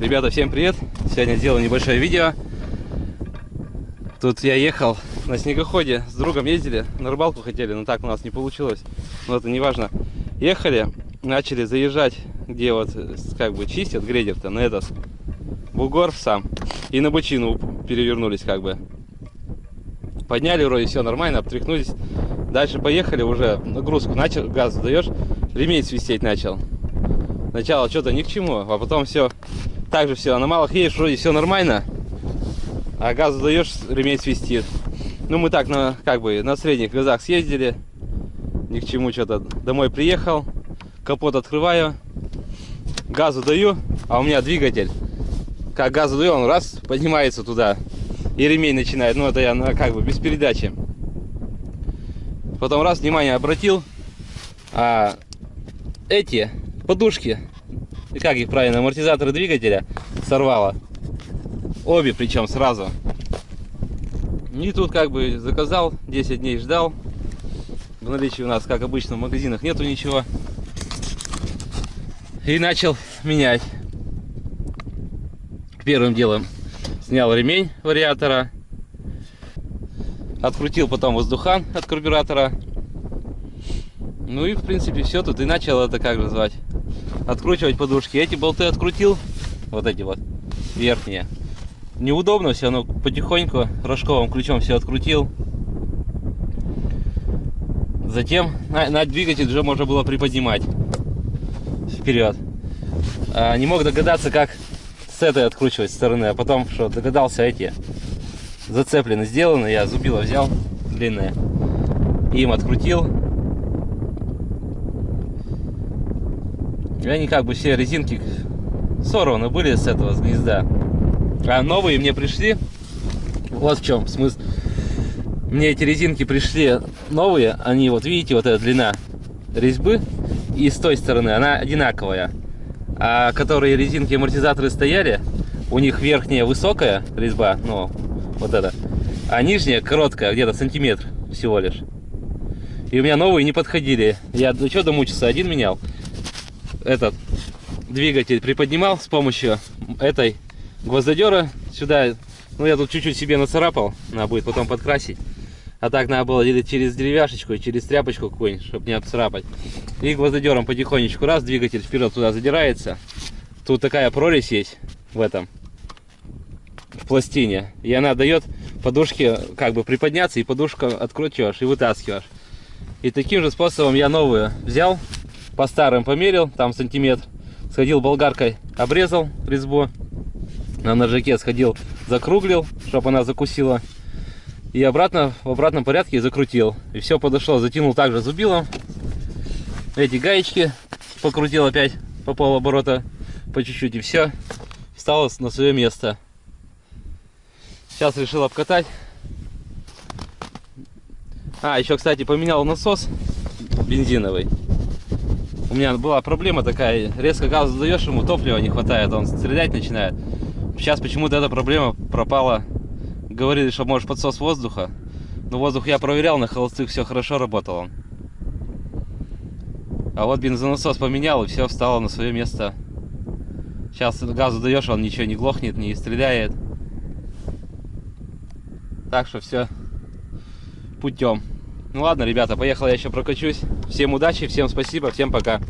Ребята, всем привет! Сегодня сделаю небольшое видео. Тут я ехал на снегоходе, с другом ездили, на рыбалку хотели, но так у нас не получилось. Но это не важно. Ехали, начали заезжать, где вот как бы чистят грейдер-то, на этот бугор сам. И на бочину перевернулись как бы. Подняли вроде все нормально, обтряхнулись. Дальше поехали уже, нагрузку начал, газ даешь, ремень свистеть начал. Сначала что-то ни к чему, а потом все также все, на малых едешь, вроде все нормально, а газ даешь, ремень свистит. Ну, мы так, на, как бы, на средних газах съездили, ни к чему что-то. Домой приехал, капот открываю, газу даю, а у меня двигатель. Как газу даю, он раз, поднимается туда, и ремень начинает. Ну, это я ну, как бы без передачи. Потом раз, внимание обратил, а эти подушки и как их правильно, амортизаторы двигателя сорвало. Обе причем сразу. И тут как бы заказал, 10 дней ждал. В наличии у нас, как обычно, в магазинах нету ничего. И начал менять. Первым делом снял ремень вариатора. Открутил потом воздухан от карбюратора. Ну и в принципе все тут. И начал это как назвать откручивать подушки. Эти болты открутил, вот эти вот верхние. Неудобно все, но потихоньку рожковым ключом все открутил. Затем на, на двигатель уже можно было приподнимать вперед. А, не мог догадаться, как с этой откручивать стороны, а потом что догадался эти зацеплены сделаны, я зубило взял длинные, им открутил И они как бы все резинки сорваны были с этого, с гнезда. А новые мне пришли. Вот в чем смысл. Мне эти резинки пришли новые. Они вот видите, вот эта длина резьбы. И с той стороны она одинаковая. А которые резинки амортизаторы стояли, у них верхняя высокая резьба, ну, вот это. А нижняя короткая, где-то сантиметр всего лишь. И у меня новые не подходили. Я ну что домучился, один менял этот двигатель приподнимал с помощью этой гвоздодера сюда. Ну, я тут чуть-чуть себе нацарапал, надо будет потом подкрасить. А так надо было через деревяшечку, через тряпочку какую-нибудь, чтобы не обцарапать. И гвоздодером потихонечку раз, двигатель вперед туда задирается. Тут такая прорезь есть в этом, в пластине. И она дает подушке как бы приподняться, и подушку откручиваешь и вытаскиваешь. И таким же способом я новую взял, по старым померил, там сантиметр. Сходил болгаркой, обрезал резьбу. На ножике сходил, закруглил, чтобы она закусила. И обратно, в обратном порядке закрутил. И все подошло, затянул также зубилом. Эти гаечки покрутил опять по полоборота, по чуть-чуть и все. Встало на свое место. Сейчас решил обкатать. А, еще, кстати, поменял насос бензиновый у меня была проблема такая, резко газ задаешь ему, топлива не хватает, он стрелять начинает. Сейчас почему-то эта проблема пропала. Говорили, что может подсос воздуха. Но воздух я проверял, на холостых все хорошо работало. А вот бензонасос поменял, и все встало на свое место. Сейчас газу даешь, он ничего не глохнет, не стреляет. Так что все путем. Ну ладно, ребята, поехал я еще прокачусь. Всем удачи, всем спасибо, всем пока.